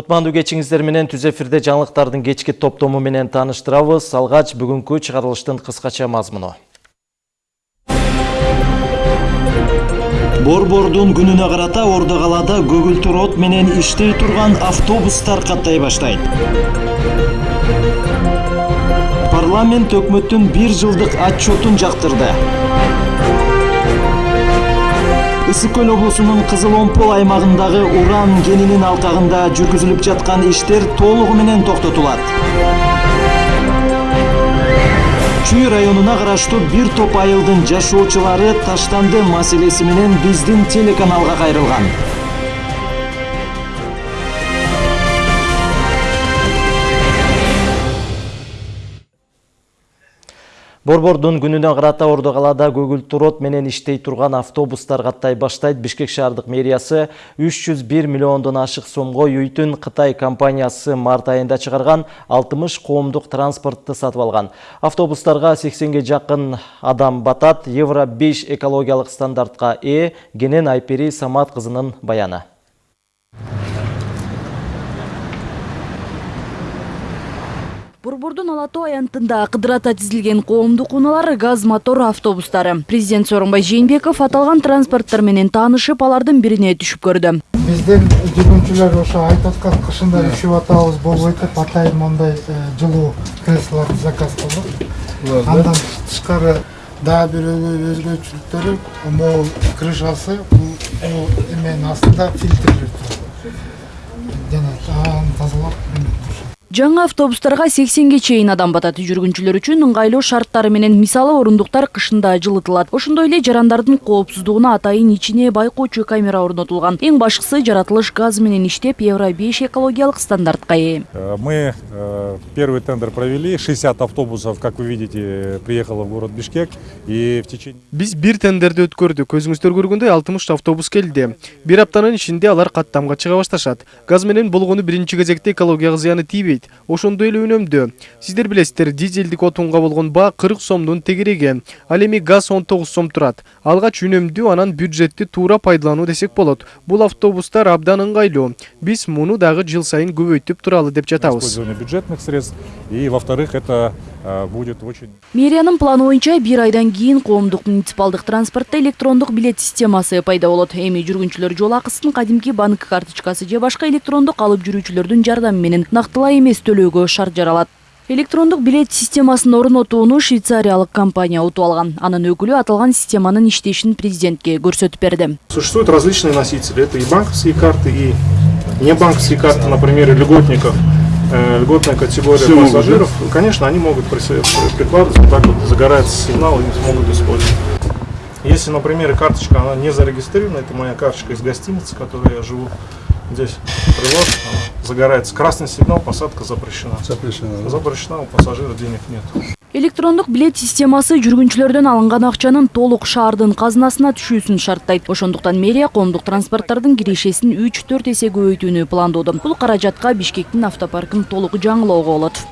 Кутмандуу кечиңиздер менен түз эфирде жаңылыктардын кечки топтому менен тааныштырабыз. Алгач бүгүнкү чыгарылыштын кыскача мазмуну. Борбордун күнүнө карата Ордо калаада көгүлтүр от менен иштей турган автобустар каттай баштайт. Парламент өкмөттүн бир жылдык отчетун жактырды. Ысык көл облусунун кызыл омпол аймагындагы уран кенинин алкагында жүргүзүлүп жаткан иштер толугу менен токтотулат. Чүй районуна караштуу бир топ айылдын жашоочулары таштанды маселеси менен биздин телеканалга кайрылган борбордун күнүнө карата ордо калаада көгүлтүр от менен иштей турган автобустар каттай баштайт. Бишкек шаардык мэриясы үч жүз бир миллиондон ашык сомго үйтүн кытай компаниясы март айында чыгарган алтымыш коомдук транспортты сатып алган. Автобустарга сексенге жакын адам батат. Евро беш экологиялык стандартка ээ кенен айпери самат кызынын баяны. Борбордун ала тоо аянтында кыдырата тизилген коомдук унаалар газ мотор автобустары. Президент сооронбай жээнбеков аталган транспорттор менен таанышып алардын бирине түшүп көрдү биздин жүргүнчүлөр ошо айтып аткан кышында үшүп атабыз болбойт деп атайын моундай жылуу креслолорду заказ кылдык андан тышкары дагы бир өзгөчөлүктөрү могул крышасы бул эменин астында фильтрлер турат жана аны тазалап. Жаңы автобустарга сексенге чейин адам батат жүргүнчүлөр үчүн ыңгайлуу шарттары менен мисалы орундуктар кышында жылытылат ошондой эле жарандардын коопсуздугуна атайын ичине байкоочу камера орнотулган. Эң башкысы жаратылыш газ менен иштеп евро беш экологиялык стандартка ээ. Э, мы э, первый тендер провели. 60 автобусов как вы видите приехало в город бишкек. И в течение биз бир тендерди өткөрдүк. Көзүңүздөр көргөндөй алтымыш автобус келди. Бир аптанын ичинде алар каттамга чыга башташат. Газ менен болгону биринчи кезекте экологияга зыяны тийбейт ошондой эле үнөмдүү сиздер билесиздер дизелдик отунга болгон баа кырк сомдун тегереги. Ал эми газ он тогуз сом турат. Алгач үнөмдүү анан бюджетти туура пайдалануу десек болот. Бул автобустар абдан ыңгайлуу. Биз муну дагы жыл сайын көбөйтүп туралы деп жатабыз. Использование бюджетных средств. И во вторых это будет очень мэриянын планы боюнча бир айдан кийин коомдук муниципалдык транспортто электрондук билет системасы пайда болот. Эми жүргүнчүлөр жол акысын кадимки банк карточкасы же башка электрондук алып жүрүүчүлөрдүн жардамы менен нактылай эмес төлөөгө шарт жаралат электрондук билет системасын орнотууну швейцариялык компания утуп алган анын өкүлү аталган системанын иштешин президентке көрсөтүп берди существуют различные носители. Это и банковские карты и не банковские карты например льготников. Э, льготная категория Все пассажиров, могут, конечно, они могут прикладываться, так вот загорается сигнал, и смогут использовать. Если, например, карточка она не зарегистрирована, это моя карточка из гостиницы, в которой я живу, здесь привод, загорается красный сигнал, посадка запрещена. Запрещена. Запрещена, у пассажира денег нет. электрондук билет системасы жүргүнчүлөрдөн алынган акчанын толук шаардын казынасына түшүүсүн шарттайт ошондуктан мэрия коомдук транспорттордун кирешесин үч төрт эсе көбөйтүүнү пландоодо бул каражатка бишкектин автопаркын толук жаңылоого болот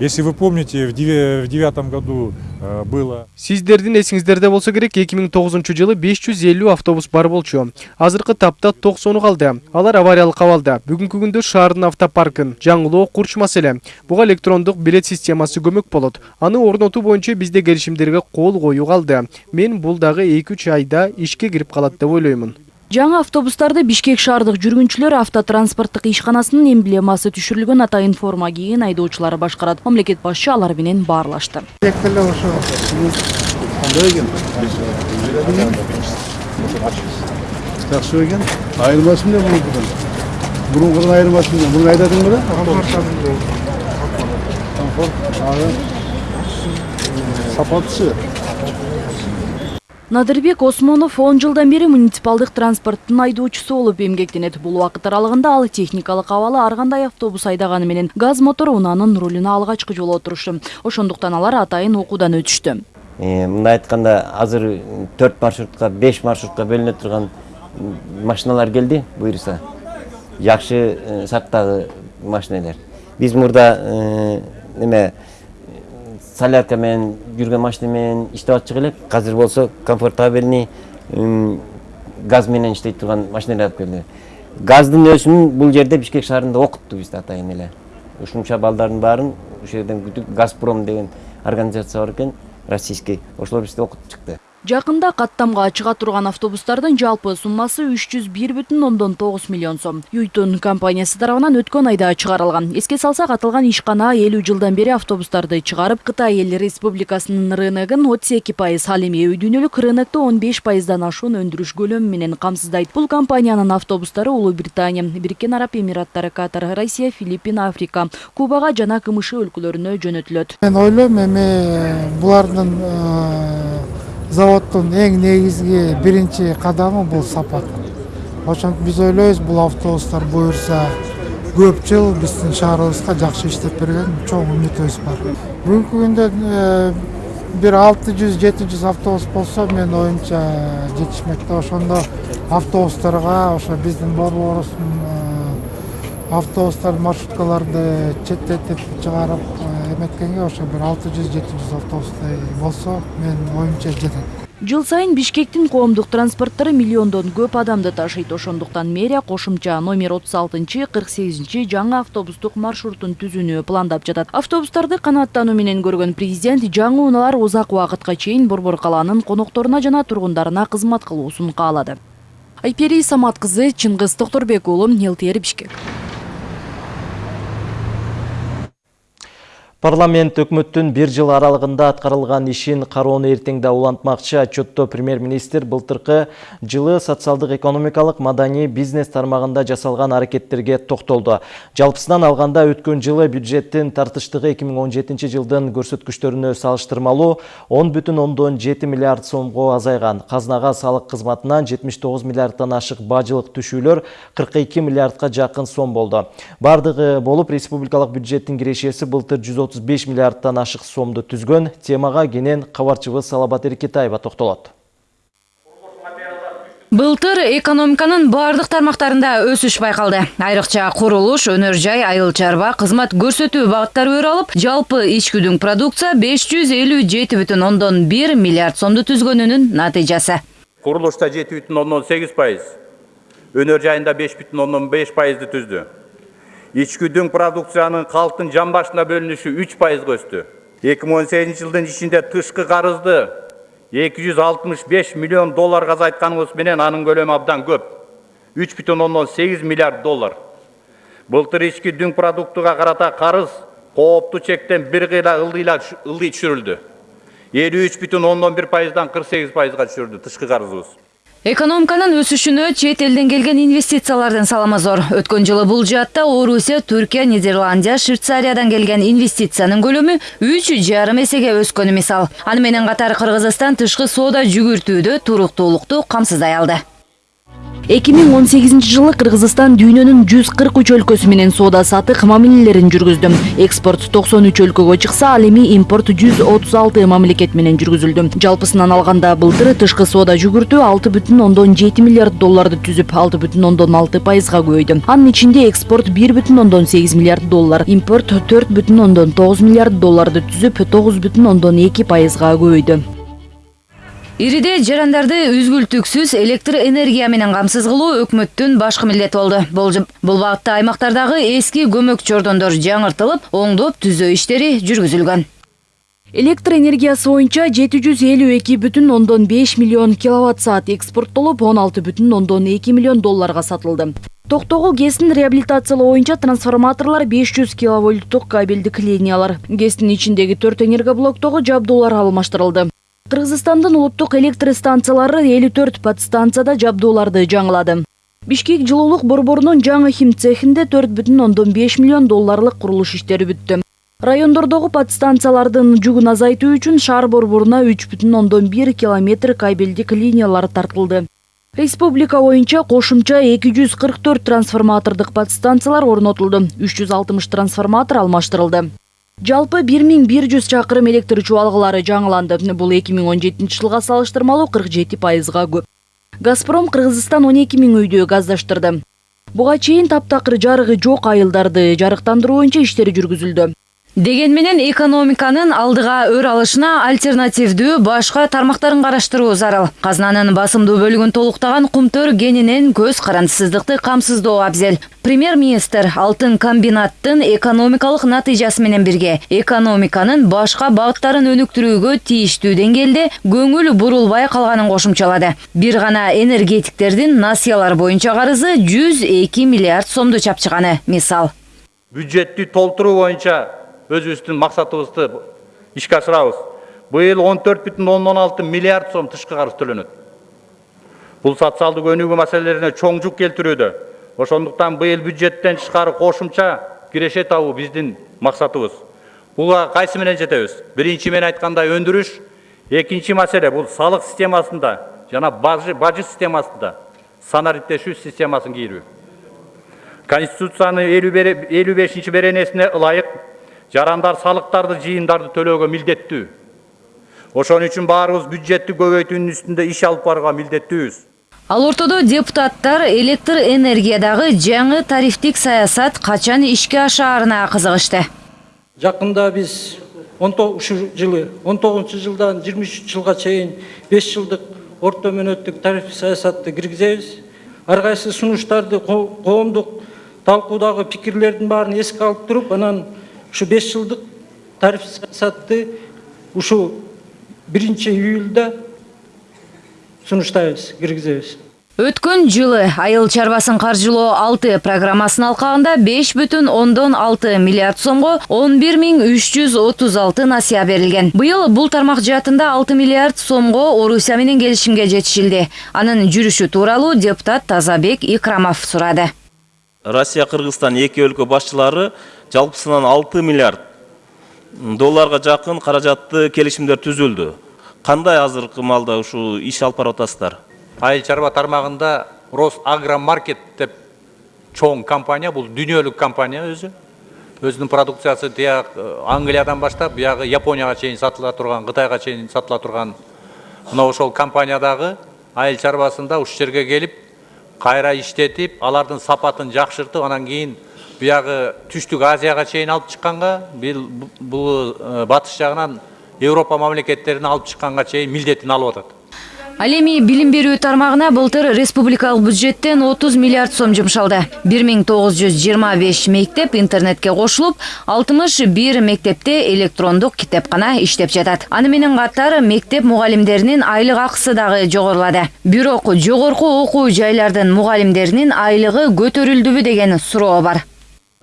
если вы помните в девятом году э, было сиздердин эсиңиздерде болсо керек эки миң тогузунчу жылы беш жүз элүү автобус бар болчу. Азыркы тапта токсону калды алар авариялык абалда бүгүнкү күндө шаардын автопаркын жаңылоо курч маселе буга электрондук билет системасы көмөк болот. Аны орнотуу боюнча бизде келишимдерге кол коюу калды мен бул дагы эки үч айда ишке кирип калат деп ойлоймун жаңы автобустарды бишкек шаардык жүргүнчүлөр автотранспорттук ишканасынын эмблемасы түшүрүлгөн атайын форма кийген айдоочулар башкарат. Мамлекет башчы алар менен баарлашты. Ошо кандай экен жакшы экен айырмасы эмне мурункудан мурункудан айырмасы эмне муну айдадың беле сапатысы надырбек осмонов он жылдан бери муниципалдык транспорттун айдоочусу болуп эмгектенет бул убакыт аралыгында ал техникалык абалы ар кандай автобус айдаганы менен газ мотор унаанын рулуна алгачкы жолу отурушту ошондуктан алар атайын окуудан өтүштү мындай айтканда азыр төрт маршрутка беш маршрутка бөлүнө турган машиналар келди буюрса жакшы сарттагы машинелер. Биз мурда солярка менен жүргөн машина менен иштеп атчык элек азыр болсо комфортабельный газ менен иштей турган машиналар алып келди газдын өсүмүн бул жерде бишкек шаарында окутту бизди атайын эле ушунча балдардын баарын ушул жерден күтүп газпром деген организация бар экен российский ошолор бизди окутуп чыкты Жакында каттамга чыга турган автобустардын жалпы суммасы 301,9 миллион сом. Юйтун компаниясы тарабынан өткөн айда чыгарылган. Эске салсак, аталган ишкана 50 жылдан бери автобустарды чыгарып, Кытай эл республикасынын рыногун 32%, ал эми үй дүйнөлүк рынокто 15%дан ашуун өндүрүш көлөмү менен камсыздайт. Бул компаниянын автобустары Улуу Британия, Бириккен Араб Эмираттары, Катар, Россия, Филиппин, Африка, Кубага жана КМШ өлкөлөрүнө жөнөтүлөт. мен ойлойм эми булардын заводдун эң негизги биринчи кадамы бул сапат ошентип биз ойлойбуз бул автобустар буюрса көп жыл биздин шаарыбызга жакшы иштеп берген чоң үмүтүбүз бар. Бүгүнкү күндө э, бир алты жүз жети жүз автобус болсо менин оюмча жетишмек да ошондо автобустарга ошо биздин борборубуздун э, автобустар маршруткаларды четтетип чыгарып э, эметкенге ошо бир алты жүз жети жүз автобустай болсо менин оюмча жетет Жыл сайын Бишкектин коомдук транспорттары миллиондон көп адамды ташыйт. Ошондуктан мэрия кошумча номер 36-48 жаңы автобустук маршрутун түзүүнү пландап жатат. Автобустарды канааттануу менен көргөн президент жаңы унаалар узак убакытка чейин Борбор калаанын конокторуна жана тургундарына кызмат кылуусун каалады. Айпери Самат кызы, Чыңгыз Токторбек уулу, ЛТР Бишкек. Парламент өкмөттүн бир жыл аралыгында аткарылган ишин кароону эртеңде улантмакчы отчетто премьер-министр былтыркы жылы социалдык экономикалык маданий бизнес тармагында жасалган аракеттерге токтолду. Жалпысынан алганда өткөн жылы бюджеттин тартыштыгы 2017 жылдын көрсөткүчтөрүнө салыштырмалуу 10,7 миллиард сомго азайган. Казнага салык кызматынан 79 миллиардтан ашык бажылык түшүүлөр 42 миллиардка жакын сом болду. Бардыгы болуп республикалык бюджеттин кирешеси былтыр 135 миллиардтан ашык сомду түзгөн темага кенен кабарчыбыз Салабат Эркетаева токтолот. Былтыр экономиканын бардык тармактарында өсүш байкалды. Айрыкча курулуш, өнөр жай, айыл чарба, кызмат көрсөтүү багыттары өр алып, жалпы ичкүдүң продукция 557,1 миллиард сомду түзгөнүнүн натыйжасы. Курулушта 7,8 пайыз, өнөр жайында 5,5 пайызды түздү. Ичкүдүң продукциянын калктын жан башына бөлүнүшү 3 пайызга өстү. 2018 жылдын ичинде тышкы карызды 265 миллион долларга азайтканыбыз менен анын көлөмү абдан көп. 3,8 миллиард доллар. Былтыр ички дүң продуктуга карата карыз кооптуу чектен бир кыйла ылдыйла ылдый түшүрүлдү. 53,1 пайыздан 48 пайызга түшүрүлдү тышкы карызыбыз. Экономиканын өсүшүнө чет элден келген инвестициялардын салымы зор. Өткөн жылы бул жаатта Орусия, Түркия, Нидерландия, Швейцариядан келген инвестициянын көлөмү 3,5 эсеге өскөнү мисал. Аны менен катар Кыргызстан тышкы соода жүгүртүүдө туруктуулукту камсыздай алды. 2018 жылы Кыргызстан дүйнөнүн 143 өлкөсү менен соода сатык мамилелерин жүргүздү. Экспорт 93 өлкөгө чыкса, ал эми импорт 136 мамлекет менен жүргүзүлдү. Жалпысынан алганда былтыр тышкы соода жүгүртүү 6,7 миллиард долларды түзүп, 6,6 пайызга көбөйдү. Анын ичинде экспорт 1,8 миллиард доллар, импорт 4,9 миллиард долларды түзүп, 9,2 пайызга көбөйдү. Ириде жарандарды үзгүлтүксүз электр энергия менен камсыз кылуу өкмөттүн башкы милдети болду. Бул багытта аймактардагы эски көмөк чордондор жаңыртылып, оңдоп түзөө иштери жүргүзүлгөн. Электр энергиясы боюнча 752,5 миллион киловатт саат экспорттолуп, 16,2 миллион долларга сатылды. Токтогул ГЭСин реабилитациялоо боюнча трансформаторлор 500 киловольттук кабелдик линиялар, ГЭСтин ичиндеги 4 энергоблоктогу жабдуулар алмаштырылды. Кыргызстандын улуттук электр станциялары 54 подстанцияда жабдууларды жаңылады. Бишкек жылуулук борборунун жаңы хим цехинде 4,5 миллион долларлык курулуш иштери бүттү. Райондордогу подстанциялардын жүгүн азайтуу үчүн шаар борборуна 3,1 километр кабелдик линиялар тартылды. Республика боюнча кошумча 244 трансформатордук подстанциялар орнотулду. 360 трансформатор алмаштырылды. Жалпы 1100 чакырым электр чубалгылары жаңыланды. Бул 2017 жылга салыштырмалуу 47 пайызга көп. Газпром Кыргызстан 12 миң үйдү газдаштырды. Буга чейин таптакыр жарыгы жок айылдарды жарыктандыруу боюнча иштер жүргүзүлдү. Деген менен экономиканын алдыга өр алышына альтернативдүү башка тармактарын караштыруу зарыл. Казынанын басымдуу бөлүгүн толуктаган кумтөр кенинен көз карандысыздыкты камсыздоо абзел. Премьер министр алтын комбинаттын экономикалык натыйжасы менен бирге экономиканын башка багыттарын өнүктүрүүгө тийиштүү деңгээлде көңүл бурулбай калганын кошумчалады. Бир гана энергетиктердин насыялар боюнча карызы жүз эки миллиард сомду чапчыганы. Мисал. Бюджетти толтуруу боюнча өзүбүздүн максатыбызды ишке ашырабыз быйыл он төрт бүтүн ондон алты миллиард сом тышкы карыз төлөнөт бул социалдык өнүгүү маселелерине чоң жүк келтирүүдө ошондуктан быйыл бюджеттен тышкары кошумча киреше табуу биздин максатыбыз буга кайсы менен жетебиз биринчи мен айткандай өндүрүш экинчи маселе бул салык системасында жана бажы системасында санариптешүү системасын кийирүү конституциянын элүү бешинчи беренесине ылайык жарандар салыктарды жыйындарды төлөөгө милдеттүү ошон үчүн баарыбыз бюджетти көбөйтүүнүн үстүндө иш алып барууга милдеттүүбүз ал ортодо депутаттар электр энергиядагы жаңы тарифтик саясат качан ишке ашаарына кызыгышты жакында биз ушул жылы он тогузунчу жылдан жыйырма үчүнчү жылга чейин беш жылдык орто мөөнөттүк тариф саясатты киргизебиз ар кайсы сунуштарды коомдук талкуудагы пикирлердин баарын эске алып туруп анан ушу беш жылдык тариф саясатты ушул биринчи июлда сунуштайбыз киргизебиз өткөн жылы айыл чарбасын каржылоо алты программасынын алкагында беш бүтүн ондон алты миллиард сомго он бир миң үч жүз отуз алты насыя берилген. Быйыл бул тармак жаатында алты миллиард сомго орусия менен келишимге жетишилди. Анын жүрүшү тууралуу депутат тазабек икрамов сурады. Россия кыргызстан эки өлкө башчылары жалпысынан алты миллиард долларга жакын каражатты келишимдер түзүлдү кандай азыркы маалда ушул иш алып барып атасыздар? Айыл чарба тармагында росагромаркет деп чоң компания бул дүйнөлүк компания өзү өзүнүн продукциясы тияк англиядан баштап биягы японияга чейин сатыла турган кытайга чейин сатыла турган мына ошол компаниядагы айыл чарбасында ушул жерге келип кайра иштетип алардын сапатын жакшыртып анан кийин биягы түштүк азияга чейин алып чыкканга бул батыш жагынан европа мамлекеттерине алып чыкканга чейин милдетин алып атат ал эми билим берүү тармагына былтыр республикалык бюджеттен отуз миллиард сом жумшалды бир миң тогуз жүз жыйырма беш мектеп интернетке кошулуп алтымыш бир мектепте электрондук китепкана иштеп жатат аны менен катар мектеп мугалимдеринин айлык акысы дагы жогорулады бирок жогорку окуу жайлардын мугалимдеринин айлыгы көтөрүлдүбү деген суроо бар.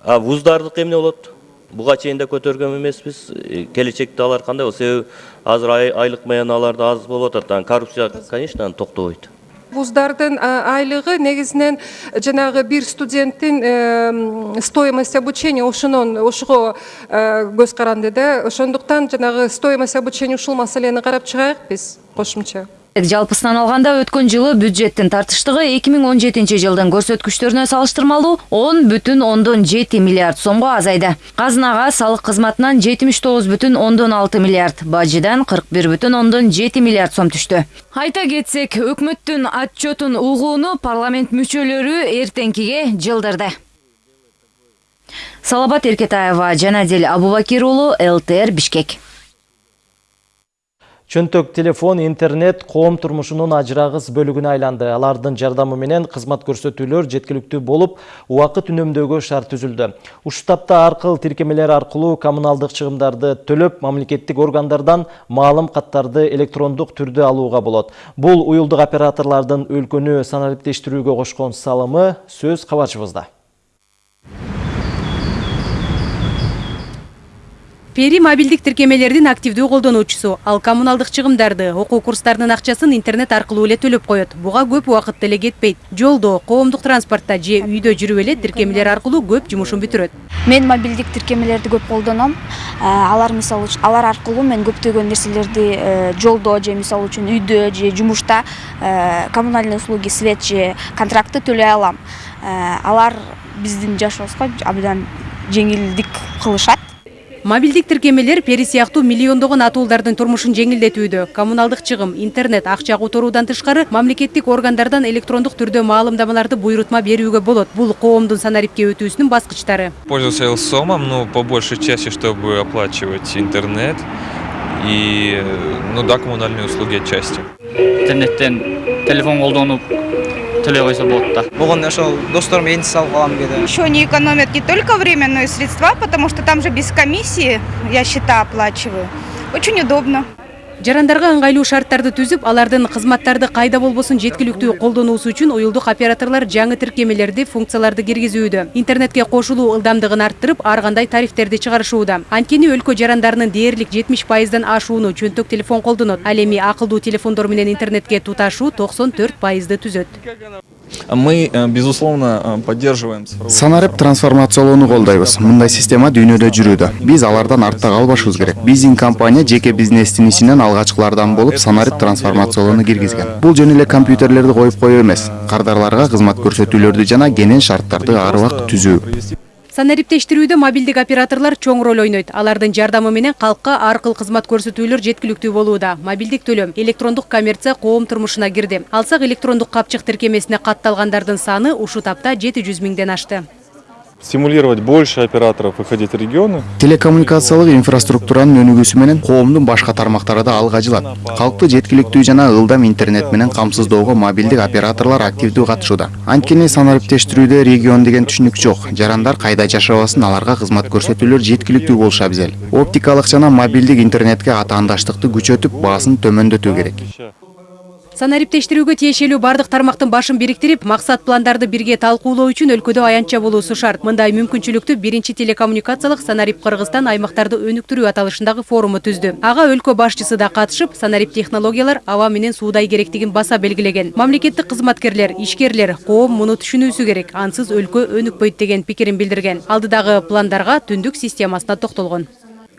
А вуздардыкы эмне болот? Буга чейин да көтөргөн эмеспиз. Келечекте алар кандай болот себеби азыр айлык маяналар да аз болуп атат коррупция конечно токтобойт. Вуздардын айлыгы негизинен жанагы бир студенттин стоимость обучения ошонон ошого көз каранды да. Ошондуктан жанагы стоимость обучения ушул маселени карап чыгайык биз кошумча жалпысынан алганда өткөн жылы бюджеттин тартыштыгы эки миң он жетинчи жылдын көрсөткүчтөрүнө салыштырмалуу он бүтүн ондон жети миллиард сомго азайды. Казынага салык кызматынан жетимиш тогуз бүтүн ондон алты миллиард бажыдан кырк бир бүтүн ондон жети миллиард сом түштү айта кетсек өкмөттүн отчетун угууну парламент мүчөлөрү эртеңкиге жылдырды. Салабат эркетаева жанадил абубакир уулу лтр бишкек чөнтөк телефон интернет коом турмушунун ажырагыс бөлүгүнө айланды. Алардын жардамы менен кызмат көрсөтүүлөр жеткиликтүү болуп убакыт үнөмдөөгө шарт түзүлдү ушул тапта аркыл тиркемелер аркылуу коммуналдык чыгымдарды төлөп мамлекеттик органдардан маалым каттарды электрондук түрдө алууга болот бул уюлдук операторлордун өлкөнү санариптештирүүгө кошкон салымы сөз кабарчыбызда пери мобилдик тиркемелердин активдүү колдонуучусу. Ал коммуналдык чыгымдарды окуу курстарынын акчасын интернет аркылуу эле төлөп коет. Буга көп убакыт деле кетпейт. Жолдо коомдук транспортто же үйдө жүрүп эле тиркемелер аркылуу көп жумушун бүтүрөт. Мен мобилдик тиркемелерди көп колдоном. Алар мисалы үчүн алар аркылуу мен көптөгөн нерселерди жолдо же мисалы үчүн үйдө же жумушта коммунальный услуги свет же контрактты төлөй алам. Алар биздин жашообузга абдан жеңилдик кылышат мобилдик тиркемелер пери сыяктуу миллиондогон атуулдардын турмушун жеңилдетүүдө коммуналдык чыгым интернет акча которуудан тышкары мамлекеттик органдардан электрондук түрдө маалымдамаларды буйрутма берүүгө болот бул коомдун санарипке өтүүсүнүн баскычтары. Пользовался Элсомом, ну, по большей части, чтобы оплачивать интернет и, ну да, коммунальные услуги отчасти. интернеттен телефон колдонуп төлөй койсо болот да Бүгін ошол досторум салып калам кээде. Еще не экономят не только время, но и средства, потому что там же без комиссии я счета оплачиваю. Очень удобно. Жарандарга ыңгайлуу шарттарды түзүп алардын кызматтарды кайда болбосун жеткиликтүү колдонуусу үчүн уюлдук операторлор жаңы тиркемелерди функцияларды киргизүүдө интернетке кошулуу ылдамдыгын арттырып ар кандай тарифтерди чыгарышууда анткени өлкө жарандарынын дээрлик жетимиш пайыздан ашууну чөнтөк телефон колдонот ал эми акылдуу телефондор менен интернетке туташуу токсон төрт пайызды түзөт. Мы, э, безусловно, э, поддерживаем санарип трансформациялоону колдойбуз мындай система дүйнөдө жүрүүдө. Биз алардан артта калбашыбыз керек. Биздин компания жеке бизнестин ичинен алгачкылардан болуп санарип трансформациялоону киргизген. Бул жөн эле компьютерлерди коюп коюу эмес. Кардарларга кызмат көрсөтүүлөрдү жана кенен шарттарды ар убакыт түзүү. Санариптештирүүдө мобилдик операторлор чоң роль ойнойт. Алардын жардамы менен калкка ар кыл кызмат көрсөтүүлөр жеткиликтүү болууда. Мобилдик төлөм электрондук коммерция коом турмушуна кирди. Алсак электрондук капчык тиркемесине катталгандардын саны ушул тапта жети жүз миңден ашты. Стимулировать больше операторов выходить в регионы. телекоммуникациялык инфраструктуранын өнүгүүсү менен коомдун башка тармактары да алга жылат. Калкты жеткиликтүү жана ылдам интернет менен камсыздоого мобилдик операторлор активдүү катышууда. Анткени санариптештирүүдө регион деген түшүнүк жок. Жарандар кайда жашабасын аларга кызмат көрсөтүүлөр жеткиликтүү болушу абзел оптикалык жана мобилдик интернетке атаандаштыкты күчөтүп баасын төмөндөтүү керек. Санариптештирүүгө тиешелүү бардык тармактын башын бириктирип максат пландарды бирге талкуулоо үчүн өлкөдө аянтча болуусу шарт мындай мүмкүнчүлүктү биринчи телекоммуникациялык санарип кыргызстан аймактарды өнүктүрүү аталышындагы форуму түздү. Ага өлкө башчысы да катышып санарип технологиялар аба менен суудай керектигин баса белгилеген. Мамлекеттик кызматкерлер ишкерлер коом муну түшүнүүсү керек ансыз өлкө өнүкпөйт деген пикирин билдирген. Алдыдагы пландарга түндүк системасына токтолгон.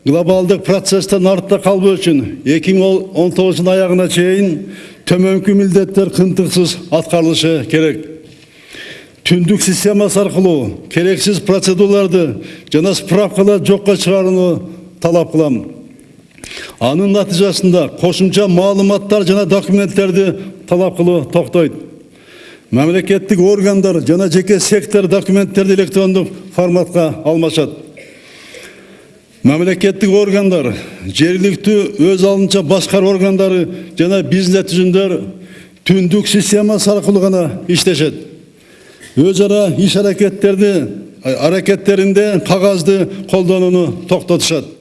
Глобалдык процесстен артта миң он тогузунун аягына чейин төмөнкү милдеттер кынтыксыз аткарылышы керек. Түндүк системасы аркылуу керексиз процедураларды жана справкаларды жокко чыгарууну талап кылам. Анын натыйжасында кошумча маалыматтар жана документтерди талап кылуу токтойт. Мамлекеттик органдар жана жеке сектор документтерди электрондук форматка алмашат. Мамлекеттик органдар жергиликтүү өз алдынча башкаруу органдары жана бизнес түзүмдөр түндүк системасы аркылуу гана иштешет өз ара иш аракеттерди аракеттеринде кагазды колдонууну токтотушат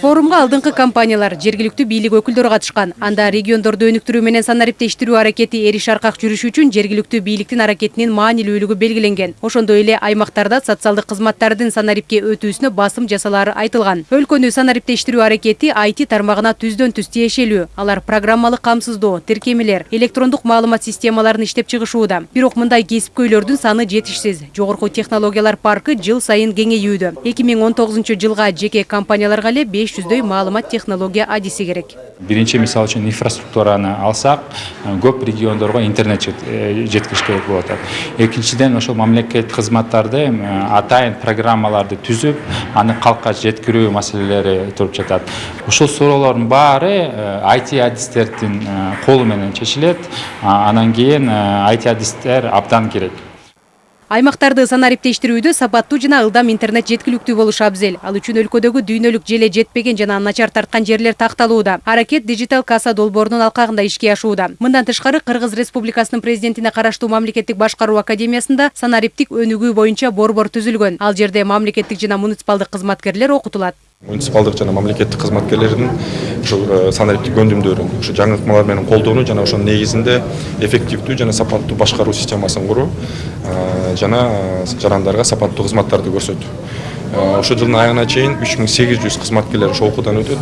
форумга алдыңкы компаниялар жергиликтүү бийлик өкүлдөрү катышкан анда региондорду өнүктүрүү менен санариптештирүү аракети эриш аркак жүрүшү үчүн жергиликтүү бийликтин аракетинин маанилүүлүгү белгиленген ошондой эле аймактарда социалдык кызматтардын санарипке өтүүсүнө басым жасалаары айтылган. Өлкөнү санариптештирүү аракети IT тармагына түздөн түз тиешелүү алар программалык камсыздоо тиркемелер электрондук маалымат системаларын иштеп чыгышууда. Бирок мындай кесипкөйлөрдүн саны жетишсиз. Жогорку технологиялар паркы жыл сайын кеңейүүдө. Эки миң он тогузунчу жылга жеке компанияларга эле беш жүздөй маалымат технология адиси керек. Биринчи мисалы үчүн инфраструктураны алсак көп региондорго интернет жеткириш керек болуп атат экинчиден ошол мамлекеттик кызматтарды атайын программаларды түзүп аны калкка жеткирүү маселелери туруп жатат. Ушул суроолордун баары IT адистердин колу менен чечилет анан кийин IT адистер абдан керек. Аймактарды санариптештирүүдө сапаттуу жана ылдам интернет жеткиликтүү болушу абзел. Ал үчүн өлкөдөгү дүйнөлүк желе жетпеген жана начар тарткан жерлер такталууда. Аракет дижитал касса долбоорунун алкагында ишке ашууда. Мындан тышкары кыргыз республикасынын президентине караштуу мамлекеттик башкаруу академиясында санариптик өнүгүү боюнча борбор түзүлгөн. Ал жерде мамлекеттик жана муниципалдык кызматкерлер окутулат. Муниципалдык жана мамлекеттик кызматкерлердин ушул санариптик өнүмдөрүн ушу жаңыртмалар менен колдонуу жана ошонун негизинде эффективдүү жана сапаттуу башкаруу системасын куруу жана жарандарга сапаттуу кызматтарды көрсөтүү. Ошол жылдын аягына чейин үч миң сегиз жүз кызматкерлер ошол окуудан өтөт.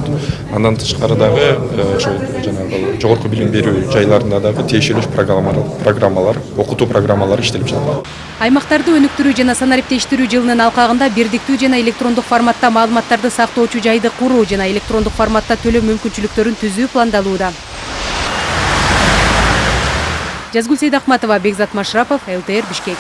Андан тышкары дагы ошол жанагы жогорку билим берүү жайларында дагы тиешелүү программалар окутуу программалары иштелип жатат. Аймактарды өнүктүрүү жана санариптештирүү жылынын алкагында бирдиктүү жана электрондук форматта маалыматтарды сактоочу жайды куруу жана электрондук форматта төлөө мүмкүнчүлүктөрүн түзүү пландалууда. Жазгүл сейдахматова бекзат машрапов лтр бишкек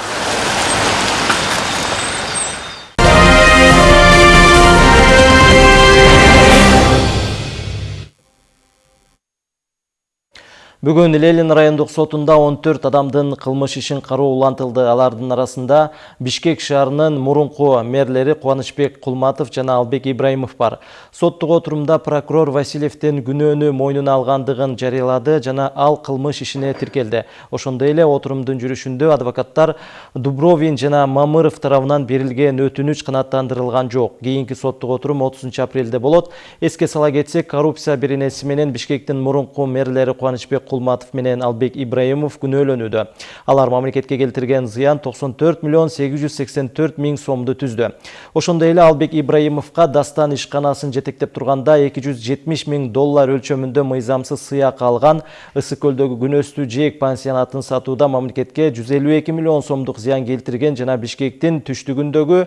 Бүгін Ленин райондық сотында 14 адамдың қылмыш ишин қару улантылды. Алардын арасында Бишкек шаарынын мурунку мерлери Кубанычбек Кулматов жана Албек Ибраимов бар. Соттук отурумда прокурор Васильевдин күнөөнү мойнуна алгандыгын жарыялады жана ал кылмыш ишине тиркелди. Ошондой эле отурумдун жүрүшүндө адвокаттар Дубровин жана Мамыров тарабынан берилген өтүнүч канааттандырылган жок. Кийинки соттук отурум 30 апрелде болот. Эске сала кетсек, коррупция беренеси менен Бишкектин мурунку мэрлери Кубанычбек Кулматов менен Албек Ибраимов күнөөлөнүүдө. Алар мамлекетке келтирген зыян 94 миллион 884 миң сомду түздү. Ошондой эле Албек Ибраимовго дастан ишканасын жетектеп турганда 270 миң доллар өлчөмүндө мыйзамсыз сыяк алган Ысык көлдөгү күнөстүү жээк пансионатын сатууда мамлекетке 152 миллион сомдук зыян келтирген жана Бишкектин түштүгүндөгү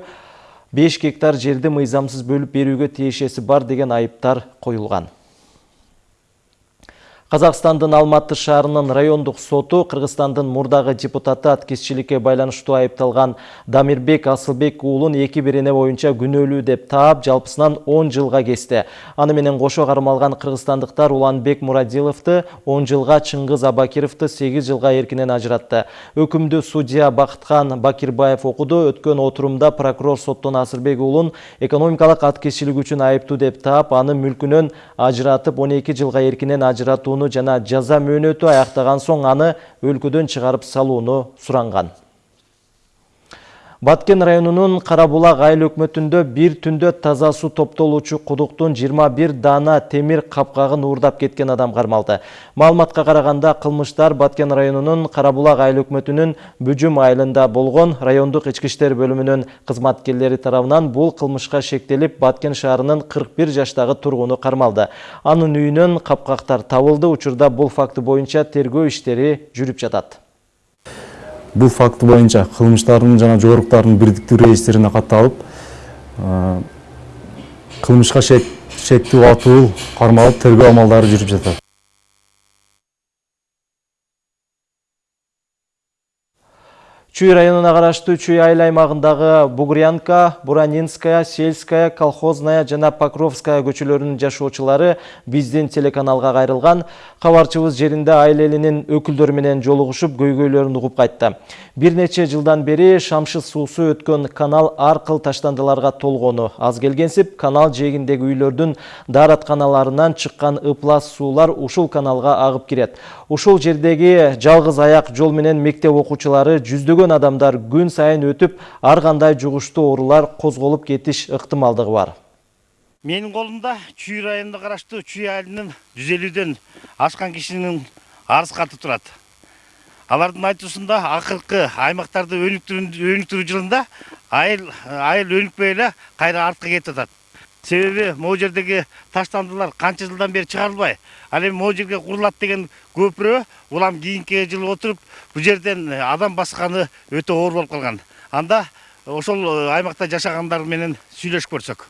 5 гектар жерди мыйзамсыз бөлүп берүүгө тиешеси бар деген айыптар коюлган. Қазақстандын Алматы шаарынын райондук соту Кыргызстандын мурдагы депутаты аткезчиликке байланыштуу айыпталган Дамирбек Асылбек уулун эки берене боюнча күнөөлүү деп таап, жалпысынан 10 жылга кести. Аны менен кошо кармалган кыргызстандыктар Уланбек Мурадиловду 10 жылга, Чыңгыз Абакировду 8 жылга эркинен ажыратты. Өкүмдү судья Бакытхан Бакирбаев окуду. Өткөн отурумда прокурор соттон Асылбек уулун экономикалык аткезчилик үчүн айыптуу деп таап, аны мүлкүнөн ажыратып 12 жылга эркинен ажыратууну жана жаза мөөнөтү аяктаган соң аны өлкөдөн чыгарып салууну суранган. Баткен районунун Карабулак айыл өкмөтүндө бир түндө таза суу топтолуучу кудуктун 21 дана темир капкагын уурдап кеткен адам кармалды. Маалыматка караганда кылмыштар Баткен районунун Карабулак айыл өкмөтүнүн Бүжүм айылында болгон райондук ички иштер бөлүмүнүн кызматкерлери тарабынан бул кылмышка шектелип Баткен шаарынын 41 жаштагы тургуну кармалды. Анын үйүнөн капкактар табылды. Учурда бул факты боюнча тергөө иштери жүрүп жатат. Бул факты боюнча кылмыштардын жана жоруктардын бирдиктүү реестрине катталып кылмышка шектүү атуу кармалып тергөө амалдары жүрүп жатат Чүй районуна караштуу Чүй айыл аймагындагы Бугрянка, Буранинская, Сельская, Колхозная жана Покровская көчөлөрүнүн жашоочулары биздин телеканалга кайрылган. Кабарчыбыз жеринде айыл элинин өкүлдөрү менен жолугушуп, көйгөйлөрүн угуп кайтты. Бир нече жылдан бери шамшы суусу өткөн канал аркыл таштандыларга толгону. Аз келгенсип, канал жээгиндеги үйлөрдүн дааратканаларынан чыккан ыплас суулар ушул каналга агып кирет. Ушул жердеги жалгыз аяк жол менен мектеп окуучулары жүздөгөн адамдар күн сайын өтүп, ар кандай жугуштуу оорулар козголуп кетиш ыктымалдыгы бар. Менин колумда Чүй районунда караштуу Чүй айылынын 150ден ашкан кишинин арыз каты турат. Алардын айтуусунда акыркы аймактарды өнүктүрүү жылында айыл айыл артка кетип атат. Себеби могу жердеги таштандылар канча жылдан бери чыгарылбай, ал эми могу жерге курулат деген көпүрө улам кийинки жылы отуруп бул жерден адам басканы өтө оор болуп калган. Анда ошол аймакта жашагандар менен сүйлөшүп көрсөк.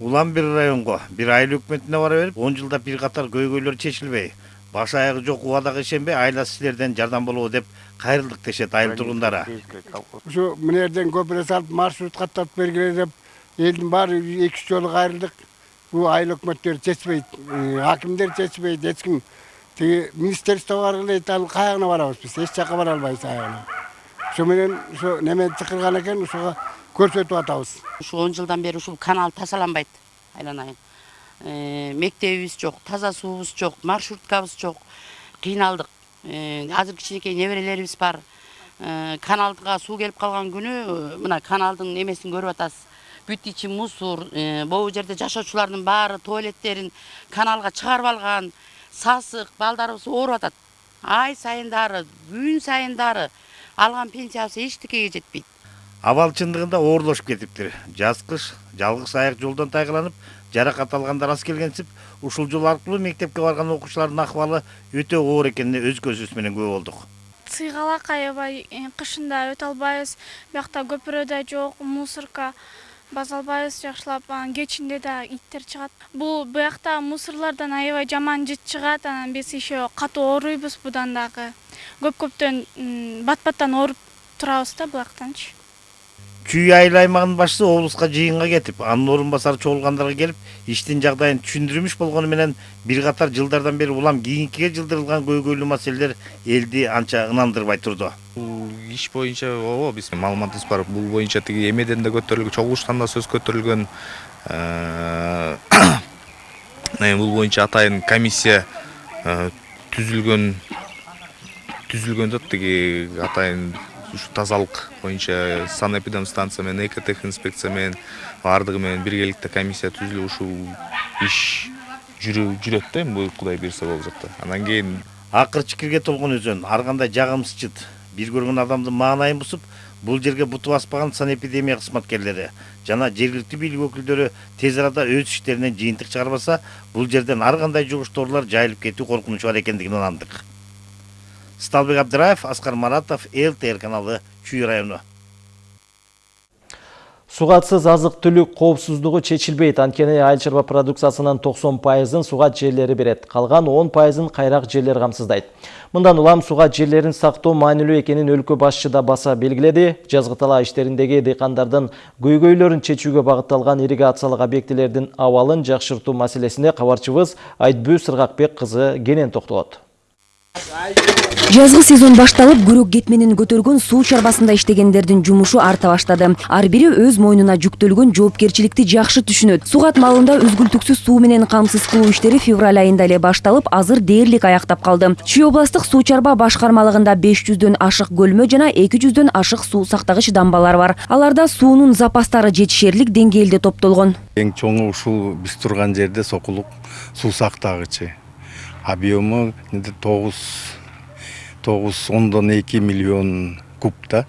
Улам бир районго, бир айыл өкмөтүнө бара берип, 10 жылда бир катар көйгөйлөр чечилбей, баш аягы жок убадага ишенбей, айласы силерден жардам болобу деп кайрылдык дешет айыл тургундары. Ушу мынерден көпүрө салып маршрут каттап бергиле деп элдин баары эки үч жолу кайрылдык. Бул айыл өкмөттөр чечпейт, акимдер чечпейт, эч ким тиги министерство баргыла ал каягына барабыз биз, эч жака бара албайбыз аягына. Ошо менен ошо неме чакырган экен, ошого көрсөтүп атабыз. Ушу 10 жылдан бери ушул канал тазаланбайт, айланайын. Мектебибиз жок, таза суубуз жок, маршруткабыз жок. Кыйналдык. Азыр кичинекей неберелерибиз бар. Каналга суу келип калган күнү мына каналдын немесин көрүп атасыз. бүт ичи мусор, могу жерде жашоочулардын баары туалеттерин каналга чыгарып алган, сасык, балдарыбыз ооруп атат. Ай сайын дары, күн сайын дары алган пенсиябыз эчтекеге жетпейт. Абал чындыгында оорлошуп кетиптир. Жаз кыш жалгыз аяк жолдон тайгаланып, жаракат алгандар аз келгенсип, ушул жол аркылуу мектепке барган окуучулардын акыбалы өтө оор экенине өз көзүбүз менен күбө болдук. Сыйгалак аябай кышында өтө албайбыз. Биякта көпүрө да жок, мусорка база албайбыз жакшылап анан кечинде да иттер чыгат. Бул биякта мусорлордон аябай жаман жыт чыгат анан биз еще катуу ооруйбуз будан дагы. Көп көптөн бат баттан ооруп турабыз да булактанчы чүй айыл аймагынын башчысы облуска жыйынга кетип анын орун басары чогулгандарга келип иштин жагдайын түшүндүрмүш болгону менен бир катар жылдардан бери улам кийинкиге жылдырылган көйгөйлүү маселелер элди анча ынандырбай турду иш боюнча ооба биз маалыматыбыз бар бул боюнча тиги эмеден да көтөрүлгөн чогулуштан да сөз көтөрүлгөн бул боюнча атайын комиссия түзүлгөн түзүлгөндө тиги атайын ушу тазалык боюнча санэпидемстанция менен экотех инспекция менен баардыгы менен биргеликте комиссия түзүлүп ушул иш жүрөт да эми кудай буюрса болуп жакта анан кийин акыр чикирге толгон өзөн ар кандай жагымсыз жыт бир көргөн адамдын маанайын бузуп бул жерге буту баспаган санэпидемия кызматкерлери жана жергиликтүү бийлик өкүлдөрү тез арада өз иштеринен жыйынтык чыгарбаса бул жерден ар кандай жугуш тоолор жайылып кетүү коркунучу бар экендигин ынандык сталбек абдыраев аскар маратов лтр каналы чүй району Сугатсыз азык түлүк коопсуздугу чечилбейт. Анткени айыл чарба продукциясынын 90 пайызын сугат жерлери берет. Калган 10 пайызын кайрак жерлер камсыздайт. Мындан улам сугат жерлерин сактоо маанилүү экенин өлкө башчы да баса белгиледи. Жазгы талаа иштериндеги дыйкандардын көйгөйлөрүн чечүүгө багытталган ирригациялык объектилердин абалын жакшыртуу маселесине кабарчыбыз Айтбүү Сыргакбек кызы кенен токтолот. Жазгы сезон башталып күрөк кетменин көтөргөн суу чарбасында иштегендердин жумушу арта баштады. Ар бири өз мойнуна жүктөлгөн жоопкерчиликти жакшы түшүнөт. Сугат малында үзгүлтүксүз суу менен камсыз кылуу иштери февраль айында эле башталып азыр дээрлик аяктап калды. Чүй областтык суу чарба башкармалыгында беш жүздөн ашык көлмө жана эки жүздөн ашык суу сактагыч дамбалар бар. Аларда суунун запастары жетишерлик деңгээлде топтолгон. Эң чоңу ушул биз турган жерде сокулук суу сактагычы объемы тогуз ондон эки миллион куб да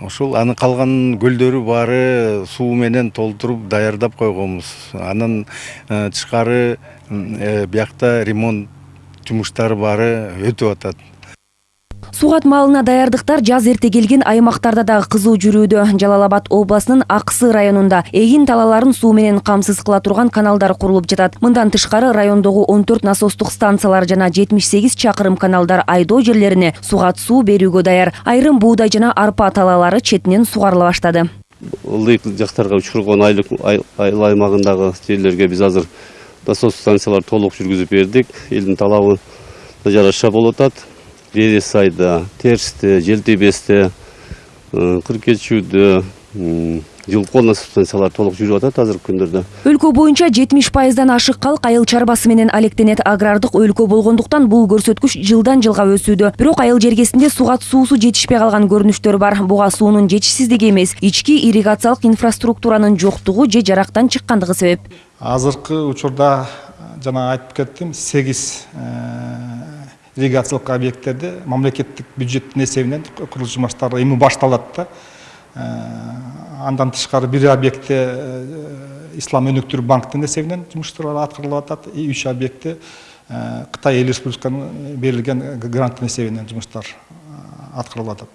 ошол анын калган көлдөрү баары суу менен толтуруп даярдап койгонбуз. Анан тышкары биякта ремонт жумуштары баары өтүп атат. Сугат малына даярдыктар жаз эрте келген аймактарда дагы кызуу жүрүүдө. Жалал абад областынын аксы районунда эгин талааларын суу менен камсыз кыла турган каналдар курулуп жатат. Мындан тышкары райондогу он төрт насостук станциялар жана жетимиш сегиз чакырым каналдар айдоо жерлерине сугат суу берүүгө даяр. Айрым буудай жана арпа талаалары четинен сугарыла баштады. Ылдыйк жактарга учургон айыл аймагындагы жерлерге биз азыр насос станцияларды толук жүргүзүп бердик. Элдин талабына жараша болуп атат Бересайда, Терсте, Желтебесте, Кыркечүүдө, жылкол станциялар толук жүрүп атат азыркы күндөрдө. Өлкө боюнча жетимиш пайыздан ашык калк айыл чарбасы менен алектенет. Агрардык өлкө болгондуктан бул көрсөткүч жылдан жылга өсүүдө. Бирок айыл жергесинде сугат суусу жетишпей калган көрүнүштөр бар. Буга суунун жетишсиздиги эмес ички ирригациялык инфраструктуранын жоктугу же жарактан чыккандыгы себеп. Азыркы учурда жана айтып кеттим сегиз ирригациялык объекттерде мамлекеттик бюджеттин эсебинен курулуш жумуштары эми башталат да. Андан тышкары бир объектте ислам өнүктүрүү банктын эсебинен жумуштар аткарылып атат и үч объектте кытай эл республикасынан берилген гранттын эсебинен жумуштар аткарылып атат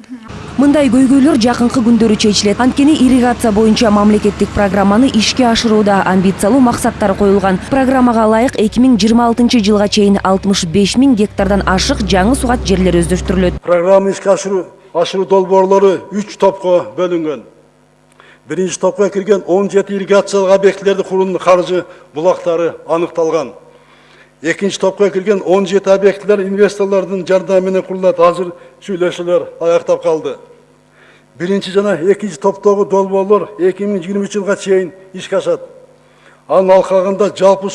мындай көйгөйлөр жакынкы күндөрү чечилет анткени ирригация боюнча мамлекеттик программаны ишке ашырууда амбициялуу максаттар коюлган программага ылайык эки миң жыйырма алтынчы жылга чейин алтымыш беш миң гектардан ашык жаңы сугат жерлер өздөштүрүлөт программа ишке ашыруу ашыруу долбоорлору үч топко бөлүнгөн биринчи топко кирген он жети ирригациялык объектилерди куруунун каржы булактары аныкталган кирген он жети объектилер инвесторлордун жардамы менен курулат азыр сүйлөшүүлөр аяктап калды биринчи жана долбоорлор эки миң жыйырма жылга чейин ишке ашат анын алкагында жалпы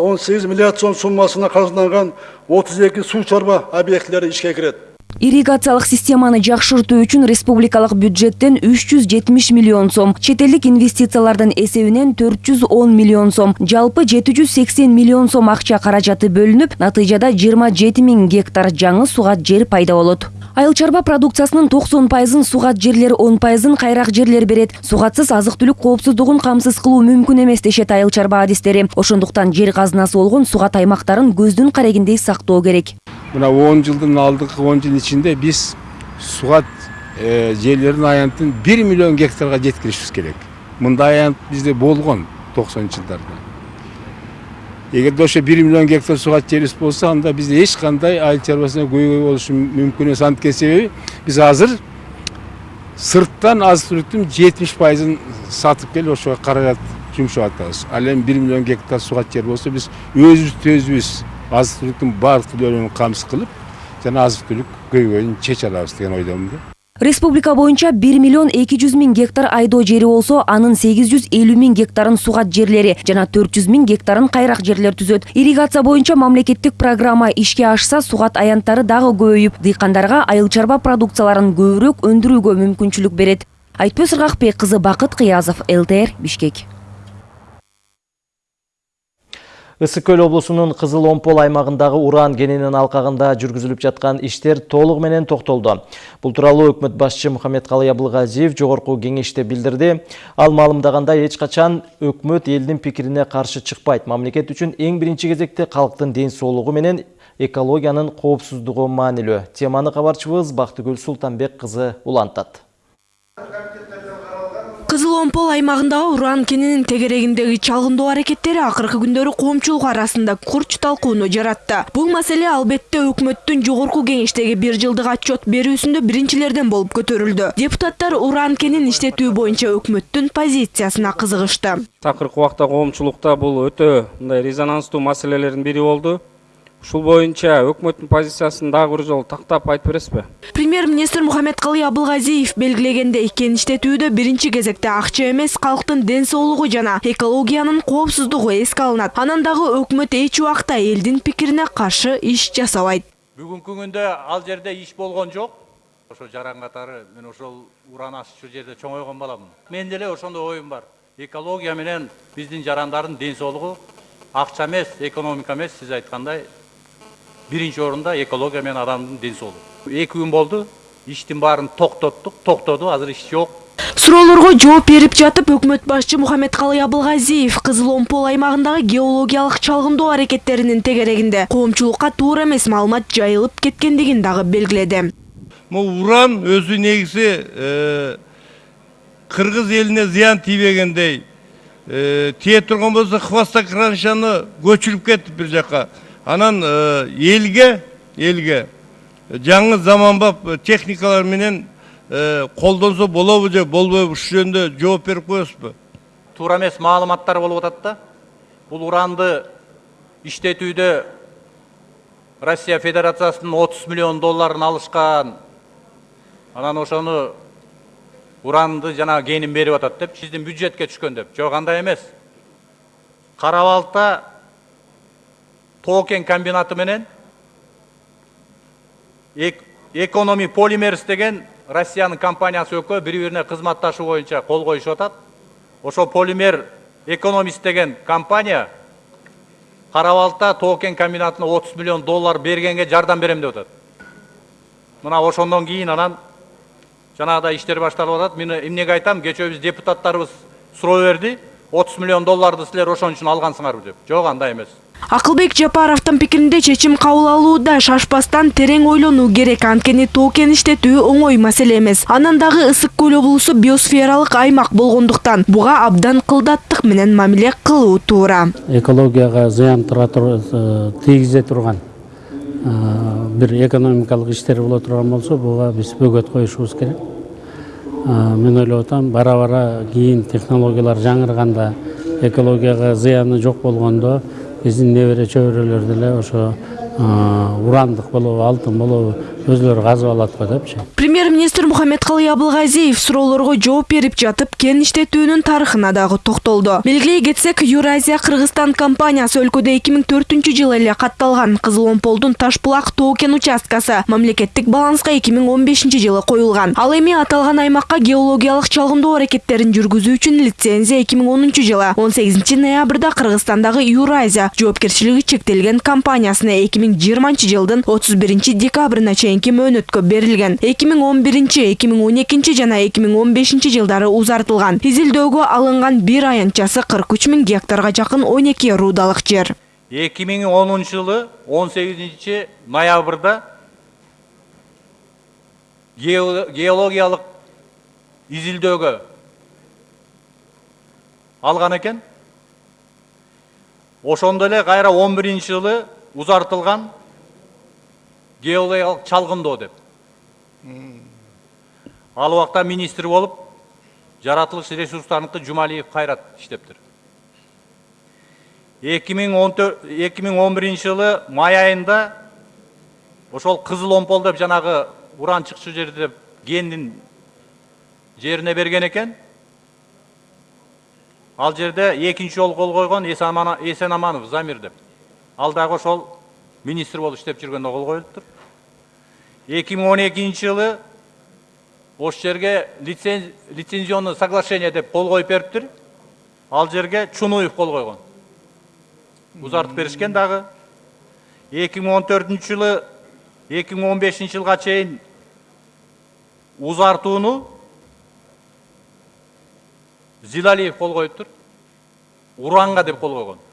он сегиз миллиард сом суммасына каржыланган отуз эки суу чарба объектилери ишке кирет ирригациялык системаны жакшыртуу үчүн республикалык бюджеттен үч жүз жетимиш миллион сом чет элдик инвестициялардын эсебинен төрт жүз он миллион сом жалпы жети жүз сексен миллион сом акча каражаты бөлүнүп натыйжада жыйырма жети миң гектар жаңы сугат жер пайда болот. Айыл чарба продукциясынын токсон пайызын сугат жерлер он пайызын кайрак жерлер берет. Сугатсыз азык түлүк коопсуздугун камсыз кылуу мүмкүн эмес дешет айыл чарба адистери. Ошондуктан жер казынасы болгон сугат аймактарын көздүн карегиндей сактоо керек мына он жылдын алдыңкы он жыл ичинде биз сугат жерлерин аянтын бир миллион гектарга жеткиришибиз керек мындай аянт бизде болгон токсонунчу жылдарда эгерде ошо бир миллион гектар сугат жерибиз болсо анда бизде эч кандай айыл чарбасына көйгөй болушу мүмкүн эмес анткени себеби биз азыр сырттан азық түліктің жетимиш пайызын сатып келип ошого каражат жумшап атабыз ал эми бир миллион гектар сугат жер болсо биз өзүбүз өзүбүз азык түлүктүн баардык түрлөрүн камсыз кылып жана азык түлүк көйгөйүн чече алабыз деген ойдомун да республика боюнча бир миллион эки жүз миң гектар айдоо жери болсо анын сегиз жүз элүү миң гектарын сугат жерлери жана төрт жүз миң гектарын кайрак жерлер түзөт ирригация боюнча мамлекеттик программа ишке ашса сугат аянттары дагы көбөйүп дыйкандарга айыл чарба продукцияларын көбүрөөк өндүрүүгө мүмкүнчүлүк берет айтпөз ыргакбек кызы бакыт кыязов лтр бишкек ысык көл облусунун кызыл омпол аймагындагы уран кенинин алкагында жүргүзүлүп жаткан иштер толугу менен токтолду. Бул тууралуу өкмөт башчы мухаммедкалый абылгазиев жогорку кеңеште билдирди. Ал маалымдагандай эч качан өкмөт элдин пикирине каршы чыкпайт. Мамлекет үчүн эң биринчи кезекте калктын ден соолугу менен экологиянын коопсуздугу маанилүү. Теманы кабарчыбыз бактыгүл султанбек кызы улантат кызыл омпол аймагындагы уран кенинин тегерегиндеги чалгындоо аракеттери акыркы күндөрү коомчулук арасында курч талкууну жаратты бул маселе албетте өкмөттүн жогорку кеңештеги бир жылдык отчет берүүсүндө биринчилерден болуп көтөрүлдү депутаттар уран кенин иштетүү боюнча өкмөттүн позициясына кызыгышты акыркы убакта коомчулукта бул өтө мындай резонанстуу маселелердин бири ушул боюнча өкмөттүн позициясын дагы бир жолу тактап айтып бересизби премьер министр мухаммедкалый абылгазиев белгилегендей кен иштетүүдө биринчи кезекте акча эмес калктын ден соолугу жана экологиянын коопсуздугу эске алынат анан дагы өкмөт эч убакта элдин пикирине каршы иш жасабайт бүгүнкү күндө ал жерде иш болгон жок ошо жаран катары мен ошол уран аччу жерде чоңойгон баламын. Менин деле ошондой оюм бар. Экология менен биздин жарандардын ден соолугу акча эмес экономика эмес сиз айткандай биринчи орунда экология менен адамдын ден соолугу эки күн болду иштин баарын токтоттук токтоду азыр иш жок суроолорго жооп берип жатып өкмөт башчы мухаммедкалый абылгазиев кызыл омпол аймагындагы геологиялык чалгындоо аракеттеринин тегерегинде коомчулукка туура эмес маалымат жайылып кеткендигин дагы белгиледи. Могу уран өзү негизи кыргыз элине зыян тийбегендей тие турган болсо хвостокраншаны көчүрүп кетип бир жака. Анан элге элге жаңы заманбап техникалар менен колдонсо болобу же болбойбу ушул жөнүндө жооп берип коесузбу туура эмес маалыматтар болуп атат да. Бул уранды иштетүүдө россия федерациясынын отуз миллион долларын алышкан анан ошону уранды жана кенин берип атат деп биздин бюджетке түшкөн деп. Жок андай эмес кара балыкта тоо кен комбинаты менен экономи полимерс деген россиянын компаниясы экөө бири бирине кызматташуу боюнча кол коюшуп атат ошол полимер экономист деген компания кара балыкта тоо кен комбинатына отуз миллион доллар бергенге жардам берем деп атат мына ошондон кийин анан жанагыдай иштер башталып атат. Мен эмнеге айтам кечээ биз депутаттарыбыз суроо берди отуз миллион долларды силер ошон үчүн алгансыңарбы деп. Жок андай эмес. Акылбек жапаровдун пикиринде чечим кабыл алууда шашпастан терең ойлонуу керек. Анткени тоо кен иштетүү оңой маселе эмес. Анан дагы ысык көл облусу биосфералык аймак болгондуктан буга абдан кылдаттык менен мамиле кылуу туура. Экологияга зыян тийгизе турган бир экономикалык иштер боло турган болсо буга биз бөгөт коюшубуз керек. Мен ойлоп атам бара бара кийин технологиялар жаңырганда экологияга зыяны жок болгондо биздин небере чөбөрөлөр деле ошо урандык болобу алтын болобу өзүлөрү казып алат го депчи премьер министр мухаммедкалый абылгазиев суроолорго жооп берип жатып кен иштетүүнүн тарыхына дагы токтолду белгилей кетсек юразия кыргызстан компаниясы өлкөдө эки миң төртүнчү жылы эле катталган кызыл омполдун таш булак тоо кен участкасы мамлекеттик баланска эки миң он бешинчи жылы коюлган ал эми аталган аймакка геологиялык чалгындоо аракеттерин жүргүзүү үчүн лицензия эки миң онунчу жылы. он сегизинчи ноябрда кыргызстандагы юразия жоопкерчилиги чектелген компаниясына эки миң жыйырманчы жылдын отуз биринчи декабрына чейинки мөөнөткө берилген. Эки миң он биринчи эки миң он экинчи жана эки миң он бешинчи жылдары узартылган. Изилдөөгө алынган бир аянтчасы кырк үч миң гектарга жакын он эки рудалык жер. Эки миң онунчу жылы он сегизинчи ноябрда геологиялык изилдөөгө алган экен. Ошондо эле кайра он биринчи жылы узартылган. Геологиялык чалгындоо деп. Ал убакта министр болуп жаратылыш ресурстарыныкы жумалиев кайрат иштептир эки миң он эки миң он биринчи жылы май айында ошол кызыл омпол деп жанагы уран чыкчу жер деп жерине берген экен ал жерде экинчи жолу кол койгон эсенаманов замир деп. Ал дагы ошол министр жүргөндө кол коюлуптур эки миң он экинчи жылы ошол жерге лицензионный соглашение деп кол коюп бериптир ал жерге чунуев кол койгон узартып беришкен дагы эки миң он төртүнчү жылы эки миң он бешинчи жылга чейин узартууну зилалиев кол коюптур уранга деп кол койгон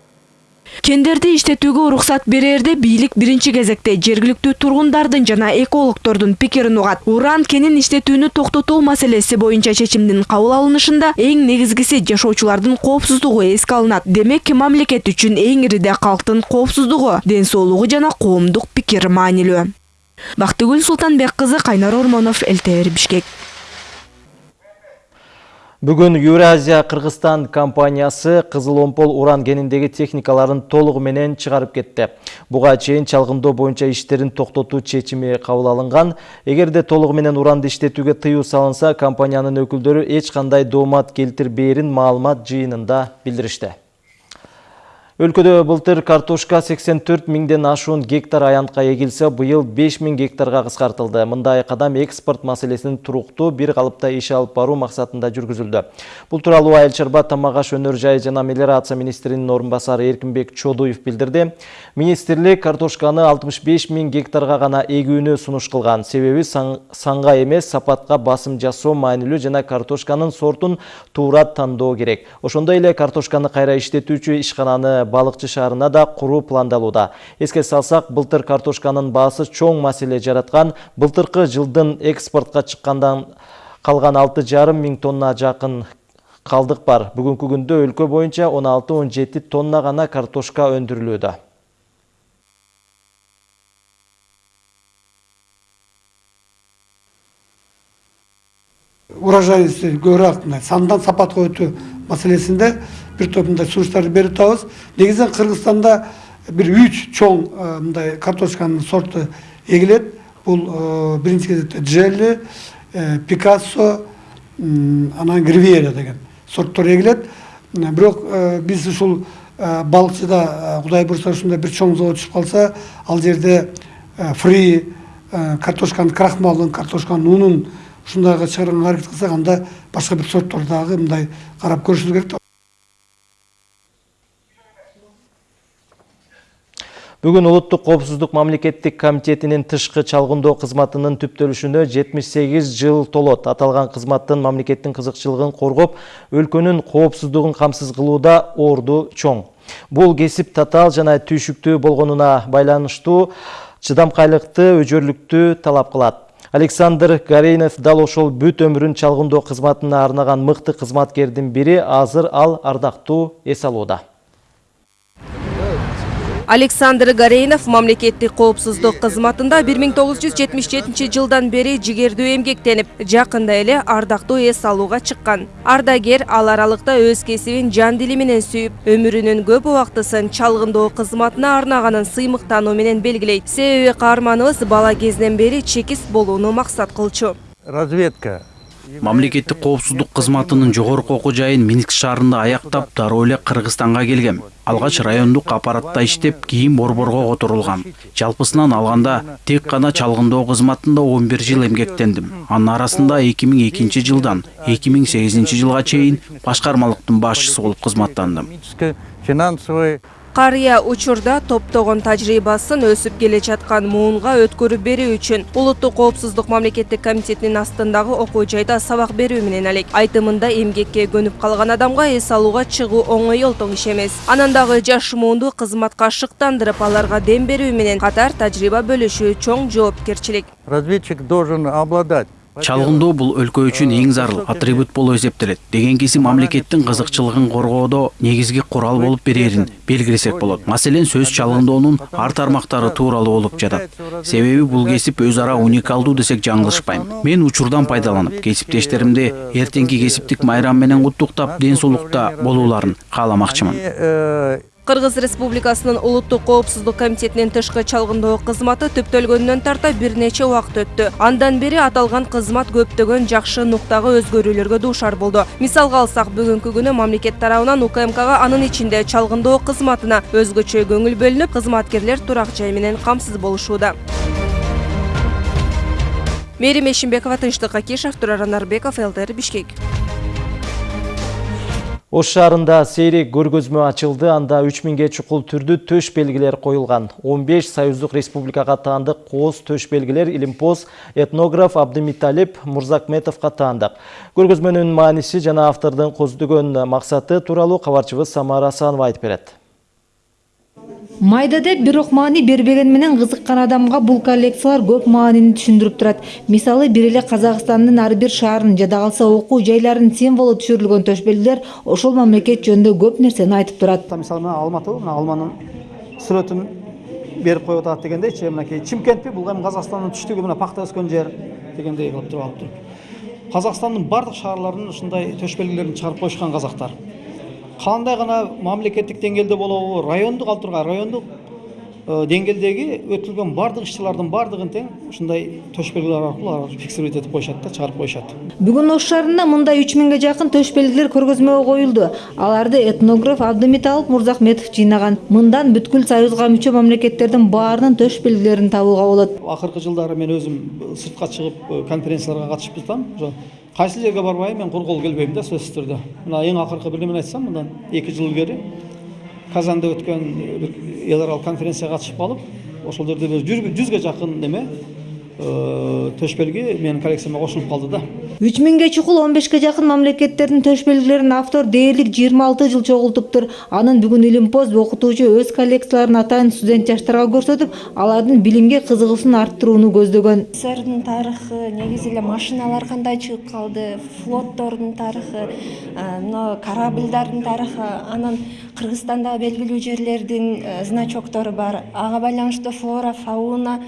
кендерди иштетүүгө уруксат берерде бийлик биринчи кезекте жергиликтүү тургундардын жана экологдордун пикирин угат. Уран кенин иштетүүнү токтотуу маселеси боюнча чечимдин кабыл алынышында эң негизгиси жашоочулардын коопсуздугу эске алынат. Демек мамлекет үчүн эң ириде калктын коопсуздугу ден соолугу жана коомдук пикир маанилүү. Бактыгүл султанбек кызы кайнар ормонов лтр бишкек Бүгін Еуразия Қырғызстан компаниясы Қызыл Омпол уран кеніндегі техникаларын толығы менен шығарып кетті. Бұға чейин чалғындоо боюнча иштерин токтотуу чечими кабыл алынган. Эгерде толугу менен уранды иштетүүгө тыюу салынса, компаниянын өкүлдөрү эч кандай доомат келтирбээрин маалымат жыйынында билдиришти. Өлкөдө былтыр картошка 84 миңден ашуун гектар аянтка эгилсе, быйыл 5 миң гектарга кыскартылды. Мындай кадам экспорт маселесин туруктуу бир калыпта иш алып баруу максатында жүргүзүлдү. Бул тууралуу Айыл чарба тамак аш өнөр жайы жана мелиорация министринин орун басары Эркинбек Чодуев билдирди. Министрлик картошканы 65 миң гектарга гана эгүүнү сунуш кылган. Себеби санга эмес, сапатка басым жасоо маанилүү жана картошканын сортун туура тандоо керек. Ошондой эле картошканы кайра иштетүүчү ишкананы балыкчы шаарына да куруу пландалууда. Эске салсак былтыр картошканын баасы чоң маселе жараткан. Былтыркы жылдын экспортко чыккандан калган алты жарым миң тонна жакын калдык бар. Бүгүнкү күндө өлкө боюнча он алты он жети тонна гана картошка өндүрүлүүдө урожайности көбүрөөк мындай сандан сапатка өтүү маселесинде бир топ мындай сунуштарды берип атабыз. Негизинен кыргызстанда бир үч чоң мындай картошканын сорту эгилет. Бул биринчи кезекте джелли пикассо анан гривьера деген сорттор эгилет. Бирок биз ушул балыкчыда кудай буюрса ушундай бир чоң завод түшүп калса ал жерде фри картошканын крахмалын картошканын унун ушундайга чыгарганга аракет кылсак анда башка бир сорттор дагы мындай карап көрүшүбүз керек да Бүгін Улуттук коопсуздук мамлекеттик комитетинин тышкы чалгындоо кызматынын түптөлүшүнө 78 жыл толот. Аталган кызматтын мамлекеттин кызыкчылыгын коргоп, өлкөнүн коопсуздугун камсыз кылууда орду чоң. Бул кесип татаал жана түйшүктүү болгонуна байланыштуу чыдамкайлыкты, өжөрлүктү талап кылат. Александр Гарейнов дал ошол бүт өмүрүн чалгындоо кызматына арнаган мыкты кызматкердин бири азыр ал ардактуу эс алууда. Александр Гарейнов мамлекеттик коопсуздук кызматында 1977 жылдан бери жигердүү эмгектенип, жакында эле ардактуу эс алууга чыккан. Ардагер ал аралыкта өз кесибин жан дили менен сүйүп, өмүрүнүн көп убактысын чалгындоо кызматына арнаганын сыймыктануу менен белгилейт. Себеби каарманыбыз бала кезинен бери чекист болууну максат кылчу. Разведка мамлекеттик коопсуздук кызматынын жогорку окуу жайын минск шаарында аяктап дароо эле кыргызстанга келгем. Алгач райондук аппаратта иштеп кийин борборго которулгам жалпысынан алганда тек гана чалгындоо кызматында он бир жыл эмгектендим. Анын арасында эки миң экинчи жылдан эки миң сегизинчи жылга чейин башкармалыктын башчысы болуп кызматтандым. Финансовый карыя учурда топтогон тажрыйбасын өсүп келе жаткан муунга өткөрүп берүү үчүн улуттук коопсуздук мамлекеттик комитетинин астындагы окуу жайда сабак берүү менен алек айтымында эмгекке көнүп калган адамга эс алууга чыгуу оңой олтоң иш эмес. Анан дагы жаш муунду кызматка шыктандырып аларга дем берүү менен катар тажрыйба бөлүшүү чоң жоопкерчилик. Разведчик должен обладать чалгындоо бул өлкө үчүн эң зарыл атрибут болуп эсептелет. Дегенкиси мамлекеттин кызыкчылыгын коргоодо негизги курал болуп берерин белгилесек болот. Маселен сөз чалгындоонун ар тармактары тууралуу болуп жатат. Себеби бул кесип өз ара уникалдуу десек жаңылышпайм. Мен учурдан пайдаланып кесиптештеримди эртеңки кесиптик майрам менен куттуктап ден соолукта болууларын кааламакчымын. Кыргыз республикасынын улуттук коопсуздук комитетинин тышкы чалгындоо кызматы түптөлгөндөн тарта бир нече убакыт өттү андан бери аталган кызмат көптөгөн жакшы нуктагы өзгөрүүлөргө дуушар болду мисалга алсак бүгүнкү күнү мамлекет тарабынан укмкга анын ичинде чалгындоо кызматына өзгөчө көңүл бөлүнүп кызматкерлер турак жай менен камсыз болушууда мээрим эшимбекова тынчтык акишев турар анарбеков лтр бишкек. Ош шаарында сейрек көргөзмө ачылды, анда 3000ге чукул түрдүү төш белгилер коюлган. 15 Союздук Республикага таандык кооз төш белгилер Илимпоз этнограф Абдымиталип Мурзакметовго таандык. Көргөзмөнүн мааниси жана автордун көздөгөн максаты тууралуу кабарчыбыз Самара Асанова айтып берет. Майда деп бирок маани бербеген менен кызыккан адамга бул коллекциялар көп маанини түшүндүрүп турат. Мисалы бир эле казакстандын ар бир шаарынын жада калса окуу жайларынын символу түшүрүлгөн төш белгилер ошол мамлекет жөнүндө көп нерсени айтып турат. Мисалы мына алматы мына алманын сүрөтүн берип коюп атат дегендейчи мынакей чимкентпи бул эми казакстандын түштүгү мына пакта өскөн жер дегендей кылып туруп алып туруп. Казакстандын баардык шаарларынан ушундай төш белгилерин чыгарып коюшкан казактар кандай гана мамлекеттик деңгээлде болобу райондук ал тургай райондук деңгээлдеги өтүлгөн баардык иш чарлардын баардыгын тең ушундай төш белгилер аркылуу фиксировать этип коюшат да чыгарып коюшат бүгүн ош шаарында мындай үч миңге жакын төш белгилер көргөзмөгө коюлду аларды этнограф абдымиталып мурзахметов жыйнаган мындан бүткүл союзга мүчө мамлекеттердин баарынын төш белгилерин табууга болот акыркы жылдары мен өзүм сыртка чыгып конференцияларга катышып жатам. Ошо кайсы жерге барбайым мен кургол келбейм да сөзсүз түрдө мына эң акыркы бирдемени айтсам мындан эки жыл илгери казанда өткөн бир эл аралык конференцияга катышып калып ошол жерде бир жүзгө жакын неме төш белги менин коллекцияма кошулуп калды да. Үч миңге чукул он бешке жакын мамлекеттердин төш белгилерин автор дээрлик жыйырма алты жыл чогултуптур. Анын бүгүн илимпоз окутуучу өз коллекцияларын атайын студент жаштарга көрсөтүп алардын билимге кызыгуусун арттырууну көздөгөн. Сссрдин тарыхы негизи эле машиналар кандай чыгып калды флоттордун тарыхы мына корабльдардын тарыхы анан кыргызстандагы белгилүү жерлердин значоктору бар. Ага байланыштуу флора фауна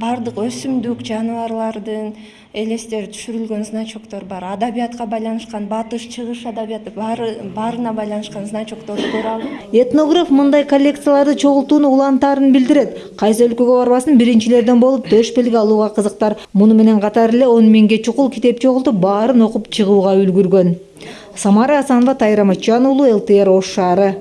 баардык өсүмдүк жаныбарлардын элестери түшүрүлгөн значоктор бар. Адабиятка байланышкан батыш чыгыш адабияты баары баарына байланышкан значокторду көрө алдым этнограф мындай коллекцияларды чогултууну улантаарын билдирет. Кайсы өлкөгө барбасын биринчилерден болуп төш белги алууга кызыктар. Муну менен катар эле он миңге чукул китеп чогултуп баарын окуп чыгууга үлгүргөн. Самара асанова тайыр аматжан уулу лтр ош шаары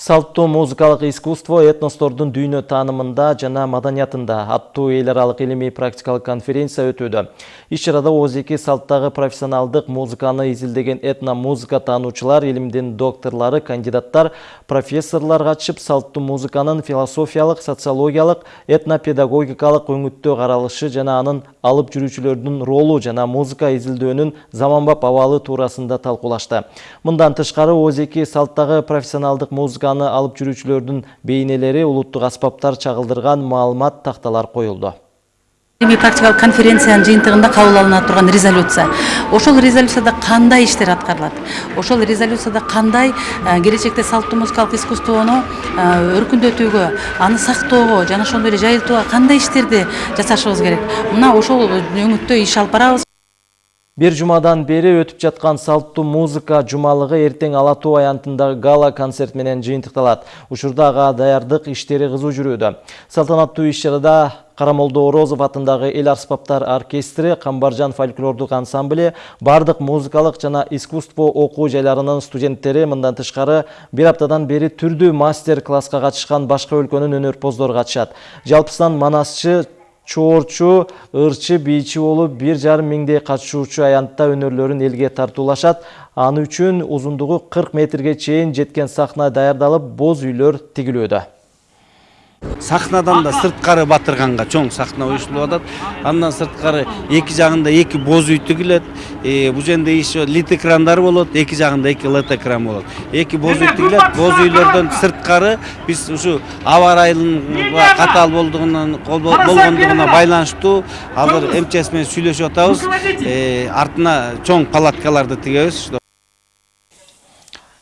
Салттуу музыкалык искусство этностордун дүйнө таанымында жана маданиятында аттуу эл аралык илимий практикалык конференция өтүүдө. Иш чарада ооз-эки салттагы профессионалдык музыканы изилдеген этно музыка таануучулар, илимдин докторлору, кандидаттар, профессорлор катышып салттуу музыканын философиялык, социологиялык, этнопедагогикалык өңүттө каралышы жана анын алып жүрүүчүлөрдүн ролу жана музыка изилдөөнүн заманбап абалы туурасында талкуулашты. Мындан тышкары ооз-эки салттагы профессионалдык музыка алып жүрүүчүлөрдүн бейнелери улуттук аспаптар чагылдырган маалымат такталар коюлду. Илимий практикалык конференциянын жыйынтыгында кабыл алына турган резолюция. Ошол резолюцияда кандай иштер аткарылат? Ошол резолюцияда кандай келечекте салттуу музыкалык искусствону өркүндөтүүгө аны сактоого жана ошондой эле жайылтууга кандай иштерди жасашыбыз керек? Мына ошол өңүттө иш алып барабыз Бир жумадан бери өтүп жаткан салттуу музыка жумалыгы эртең Ала Тоо аянтындагы гала концерт менен жыйынтыкталат. Учурда ага даярдык иштери кызуу жүрүүдө. Салтанаттуу иш-чарада Карамолдо Орозов атындагы эл арспаптар оркестри, Камбаржан фольклордук ансамбле, бардык музыкалык жана искусство окуу жайларынын студенттери мындан тышкары бир аптадан бери түрдүү мастер-класска катышкан башка өлкөнүн өнөрпоздору катышат. Жалпысынан манасчы чоорчу ырчы бийчи болуп бир жарым миңдей катышуучу аянтта өнөрлөрүн элге тартуулашат. Аны үчүн узундугу кырк метрге чейин жеткен сахна даярдалып боз үйлөр тигилүүдө сахнадан да сырткары батырганга чоң сахна уюштулуп атат андан сырткары эки жагында эки боз үй тигилет бул жерде еще лит экрандар болот эки жагында эки лед экран болот эки боз үй тигилет боз үйлөрдөн сырткары биз ушу аба ырайынын катаал болгондугуна байланыштуу азыр мчс менен сүйлөшүп атабыз артына чоң палаткаларды тигебиз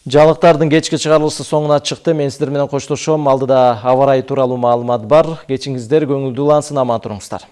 Жалықтардың кечки чыгарылышы соңуна чыкты. Мен сиздер менен коштошом. Алдыда аба ырайы тууралуу маалымат бар. Кечиңиздер көңүлдүү улансын, аман туруңуздар.